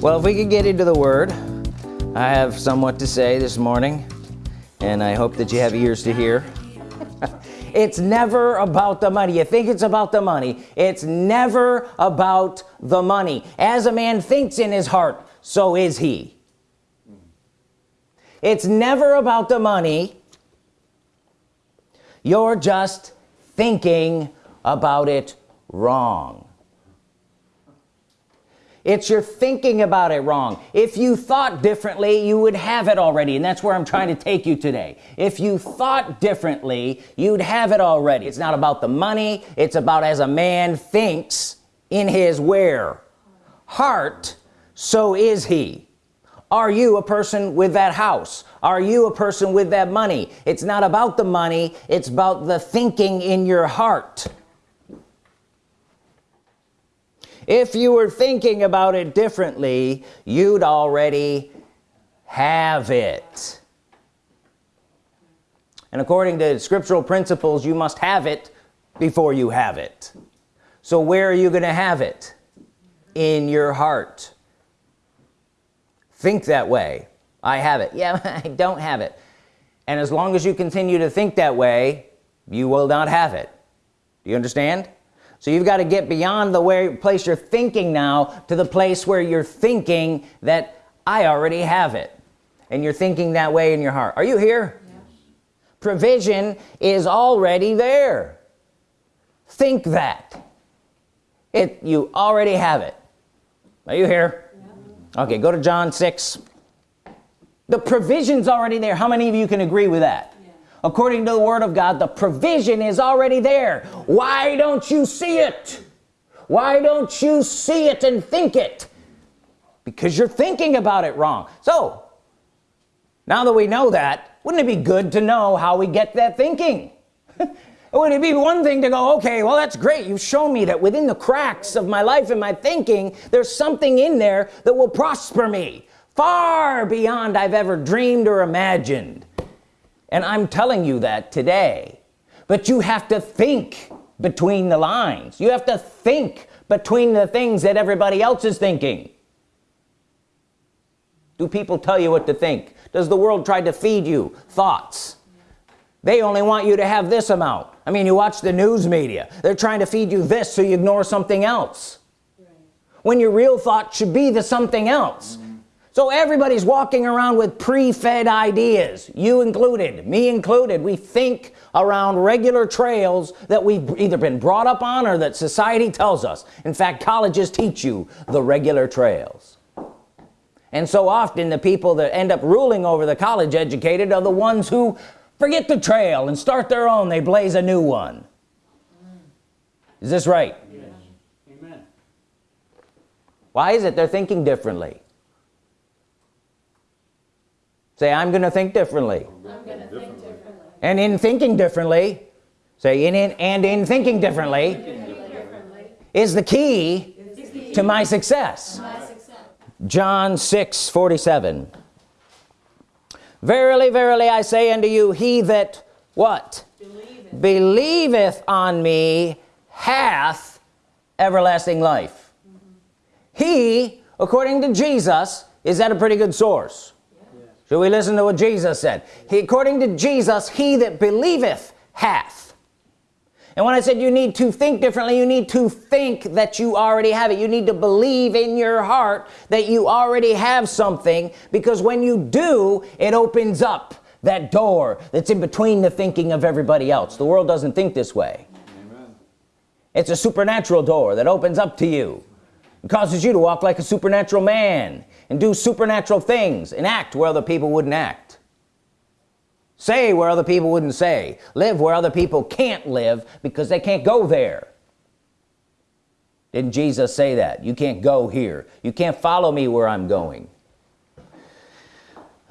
well if we could get into the Word I have somewhat to say this morning and I hope that you have ears to hear. It's never about the money. You think it's about the money. It's never about the money. As a man thinks in his heart so is he. It's never about the money. You're just thinking about it wrong it's your thinking about it wrong. If you thought differently you would have it already and that's where I'm trying to take you today. If you thought differently you'd have it already. It's not about the money. It's about as a man thinks in his where. Heart so is he. Are you a person with that house? Are you a person with that money? It's not about the money. It's about the thinking in your heart if you were thinking about it differently you'd already have it. And according to scriptural principles you must have it before you have it. So where are you gonna have it? In your heart. Think that way. I have it. Yeah I don't have it. And as long as you continue to think that way you will not have it. Do you understand so you've got to get beyond the way place you're thinking now to the place where you're thinking that I already have it. And you're thinking that way in your heart. Are you here? Yes. provision is already there. Think that. It you already have it. Are you here? Yeah. okay go to John 6 the provisions already there. How many of you can agree with that according to the Word of God the provision is already there. Why don't you see it? Why don't you see it and think it? Because you're thinking about it wrong. So now that we know that wouldn't it be good to know how we get that thinking? Would it be one thing to go okay well that's great. You've shown me that within the cracks of my life and my thinking there's something in there that will prosper me. Far beyond I've ever dreamed or imagined and I'm telling you that today. But you have to think between the lines. You have to think between the things that everybody else is thinking. Do people tell you what to think? Does the world try to feed you thoughts? They only want you to have this amount. I mean you watch the news media. They're trying to feed you this so you ignore something else. When your real thought should be the something else so everybody's walking around with pre-fed ideas you included me included. We think around regular trails that we've either been brought up on or that society tells us. In fact colleges teach you the regular trails. And so often the people that end up ruling over the college educated are the ones who forget the trail and start their own. They blaze a new one. Is this right? Yes. Amen. why is it they're thinking differently say I'm gonna think differently, gonna think differently. and in thinking differently say in, in and in thinking differently, is the key, to my success, John 6 47 verily verily I say unto you he that what? Believeth, believeth on me hath everlasting life. Mm -hmm. he according to Jesus is that a pretty good source should we listen to what Jesus said? He according to Jesus he that believeth hath. And when I said you need to think differently you need to think that you already have it. You need to believe in your heart that you already have something because when you do it opens up that door that's in between the thinking of everybody else. The world doesn't think this way. Amen. it's a supernatural door that opens up to you. It causes you to walk like a supernatural man and do supernatural things and act where other people wouldn't act. Say where other people wouldn't say. Live where other people can't live because they can't go there. Didn't Jesus say that? You can't go here. You can't follow me where I'm going.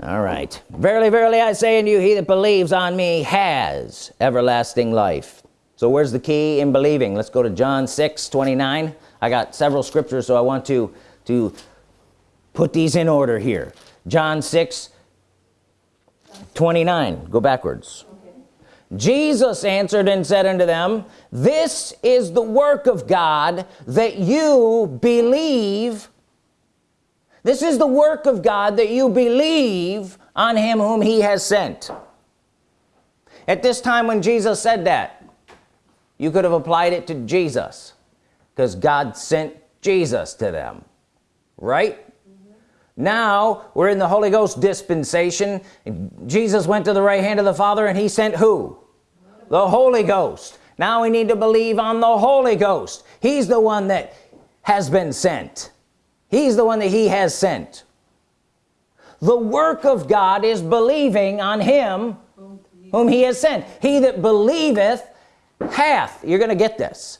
All right. Verily verily I say unto you he that believes on me has everlasting life. So where's the key in believing? Let's go to John 6 29 I got several scriptures so I want to to put these in order here John 6 29 go backwards okay. Jesus answered and said unto them this is the work of God that you believe this is the work of God that you believe on him whom he has sent at this time when Jesus said that you could have applied it to Jesus because God sent Jesus to them right. Now we're in the Holy Ghost dispensation. Jesus went to the right hand of the Father and he sent who? The Holy Ghost. Now we need to believe on the Holy Ghost. He's the one that has been sent. He's the one that he has sent. The work of God is believing on him whom he has sent. He that believeth hath. You're gonna get this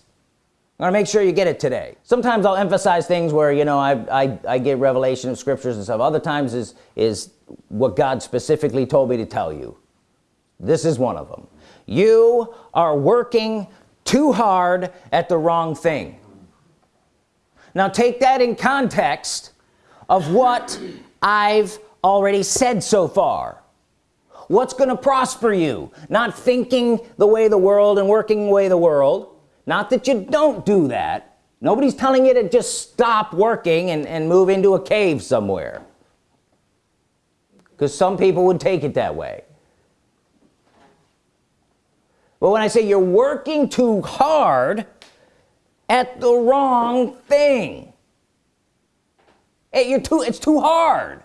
I'm gonna make sure you get it today. Sometimes I'll emphasize things where you know I, I, I get revelation of scriptures and stuff. Other times is is what God specifically told me to tell you. This is one of them. You are working too hard at the wrong thing. Now take that in context of what I've already said so far. What's gonna prosper you? Not thinking the way the world and working the way the world not that you don't do that. Nobody's telling you to just stop working and, and move into a cave somewhere. Because some people would take it that way. But when I say you're working too hard at the wrong thing it, you're too it's too hard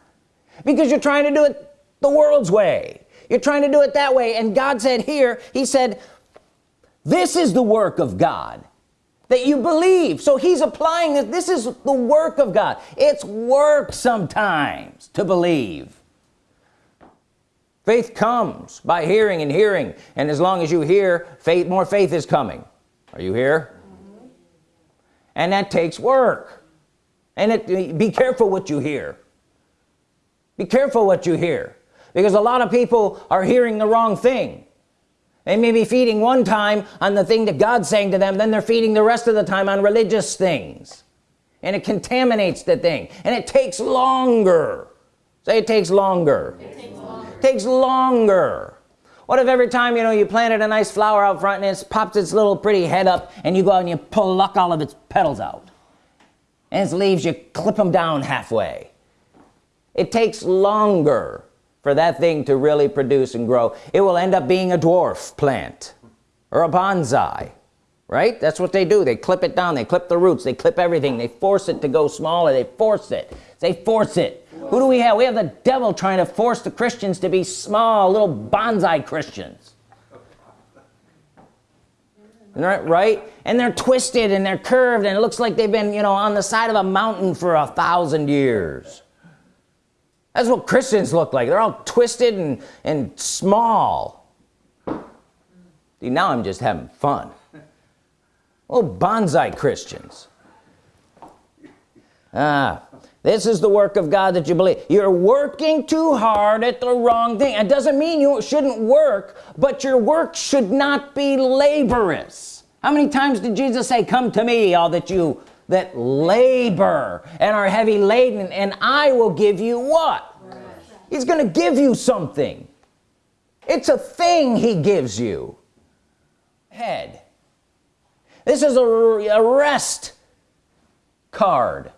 because you're trying to do it the world's way. You're trying to do it that way. And God said here he said this is the work of God that you believe. So he's applying this. This is the work of God. It's work sometimes to believe. Faith comes by hearing and hearing. And as long as you hear faith more faith is coming. Are you here? And that takes work. And it be careful what you hear. Be careful what you hear. Because a lot of people are hearing the wrong thing they may be feeding one time on the thing that God's saying to them then they're feeding the rest of the time on religious things. And it contaminates the thing. And it takes longer. Say it takes longer. It takes longer, it takes longer. what if every time you know you planted a nice flower out front and it pops its little pretty head up and you go out and you pluck all of its petals out? And its leaves you clip them down halfway. It takes longer for that thing to really produce and grow. It will end up being a dwarf plant or a bonsai right? That's what they do. They clip it down. They clip the roots. They clip everything. They force it to go smaller. They force it. They force it. Who do we have? We have the devil trying to force the Christians to be small little bonsai Christians. Right right? And they're twisted and they're curved and it looks like they've been you know on the side of a mountain for a thousand years that's what Christians look like. They're all twisted and and small. See now I'm just having fun. Oh bonsai Christians. Ah this is the work of God that you believe. You're working too hard at the wrong thing. It doesn't mean you shouldn't work but your work should not be laborious. How many times did Jesus say come to me all that you that labor and are heavy laden and I will give you what? He's gonna give you something. It's a thing he gives you. Head. This is a, a rest card.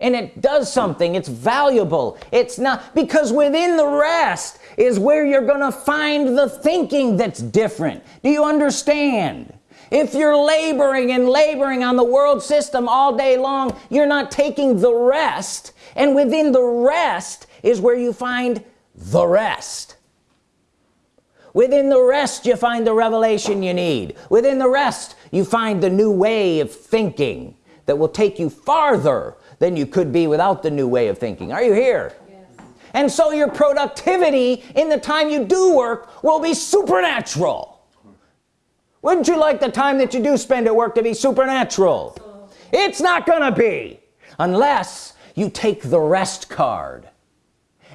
And it does something. It's valuable. It's not because within the rest is where you're gonna find the thinking that's different. Do you understand if you're laboring and laboring on the world system all day long you're not taking the rest. And within the rest is where you find the rest. Within the rest you find the revelation you need. Within the rest you find the new way of thinking that will take you farther than you could be without the new way of thinking. Are you here? Yes. and so your productivity in the time you do work will be supernatural wouldn't you like the time that you do spend at work to be supernatural? It's not gonna be unless you take the rest card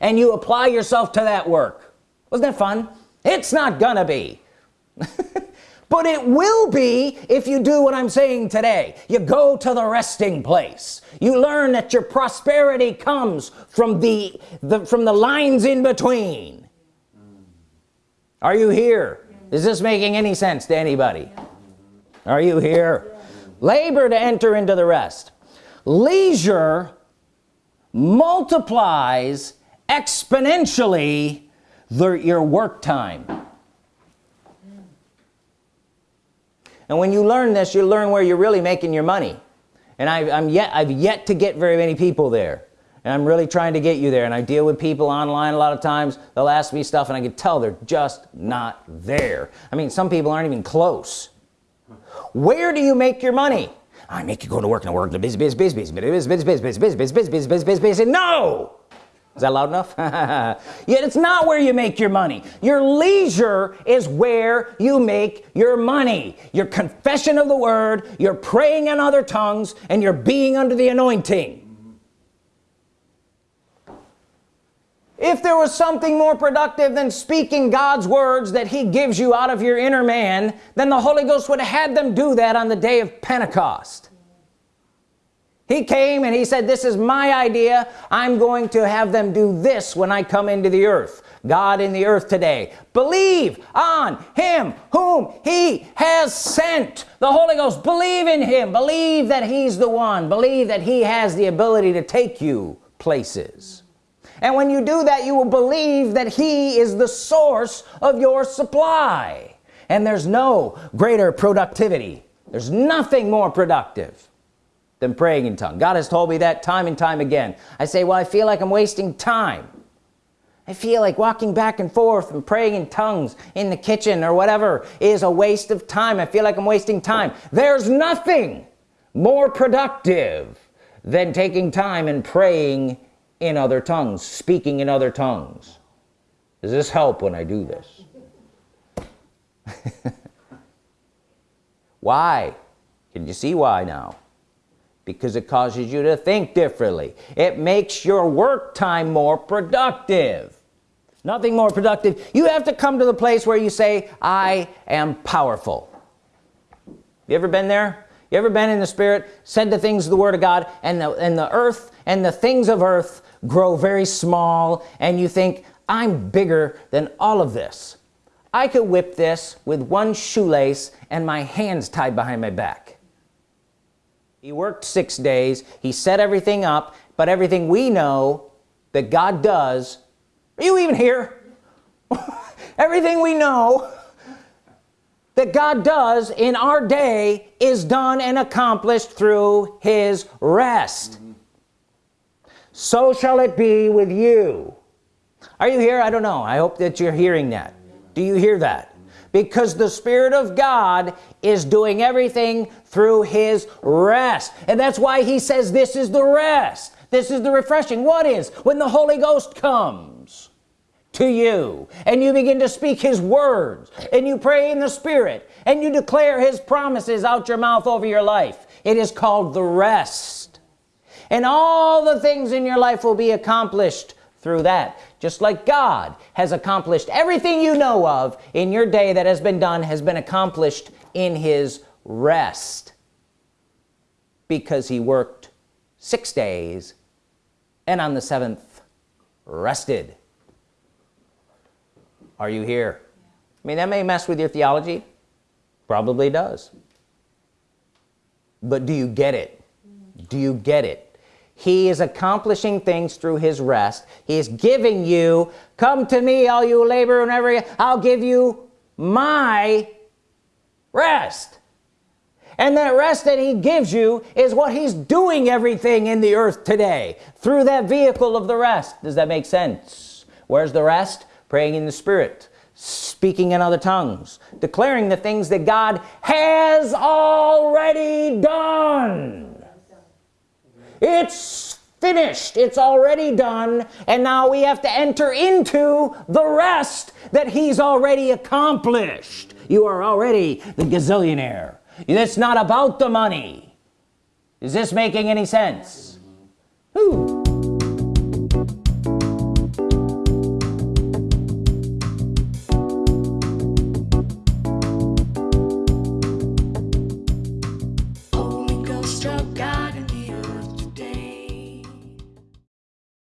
and you apply yourself to that work. Wasn't that fun? It's not gonna be. But it will be if you do what I'm saying today. You go to the resting place. You learn that your prosperity comes from the, the from the lines in between. Are you here is this making any sense to anybody? Are you here? Labor to enter into the rest. Leisure multiplies exponentially the, your work time. And when you learn this you learn where you're really making your money. And I, am yet I've yet to get very many people there and I'm really trying to get you there and I deal with people online a lot of times they'll ask me stuff and I can tell they're just not there I mean some people aren't even close where do you make your money I make you go to work and work the busy busy busy busy busy busy busy busy busy busy busy busy busy busy no is that loud enough yet it's not where you make your money your leisure is where you make your money your confession of the word you're praying in other tongues and you're being under the anointing if there was something more productive than speaking God's words that he gives you out of your inner man then the Holy Ghost would have had them do that on the day of Pentecost. He came and he said this is my idea. I'm going to have them do this when I come into the earth. God in the earth today. Believe on him whom he has sent. The Holy Ghost believe in him. Believe that he's the one. Believe that he has the ability to take you places and when you do that you will believe that he is the source of your supply. And there's no greater productivity. There's nothing more productive than praying in tongue God has told me that time and time again. I say well I feel like I'm wasting time. I feel like walking back and forth and praying in tongues in the kitchen or whatever is a waste of time. I feel like I'm wasting time. There's nothing more productive than taking time and praying in other tongues speaking in other tongues. Does this help when I do this? Why? Can you see why now? Because it causes you to think differently. It makes your work time more productive. Nothing more productive. You have to come to the place where you say I am powerful. You ever been there? You ever been in the spirit said the things of the Word of God and the and the earth and the things of earth grow very small and you think I'm bigger than all of this. I could whip this with one shoelace and my hands tied behind my back. He worked six days. He set everything up but everything we know that God does are you even here? Everything we know that God does in our day is done and accomplished through his rest. So shall it be with you. Are you here? I don't know. I hope that you're hearing that. Do you hear that? Because the Spirit of God is doing everything through his rest. And that's why he says this is the rest. This is the refreshing. What is? When the Holy Ghost comes to you and you begin to speak his words and you pray in the Spirit and you declare his promises out your mouth over your life. It is called the rest and all the things in your life will be accomplished through that. Just like God has accomplished everything you know of in your day that has been done has been accomplished in his rest because he worked six days and on the seventh rested. Are you here? I mean that may mess with your theology. Probably does. But do you get it? Mm-hmm. Do you get it he is accomplishing things through his rest. He is giving you come to me all you labor and every I'll give you my rest. And that rest that he gives you is what he's doing everything in the earth today through that vehicle of the rest. Does that make sense? Where's the rest? Praying in the spirit speaking in other tongues declaring the things that God has already done it's finished. It's already done. And now we have to enter into the rest that he's already accomplished. You are already the gazillionaire. It's not about the money. Is this making any sense? Mm-hmm. Ooh.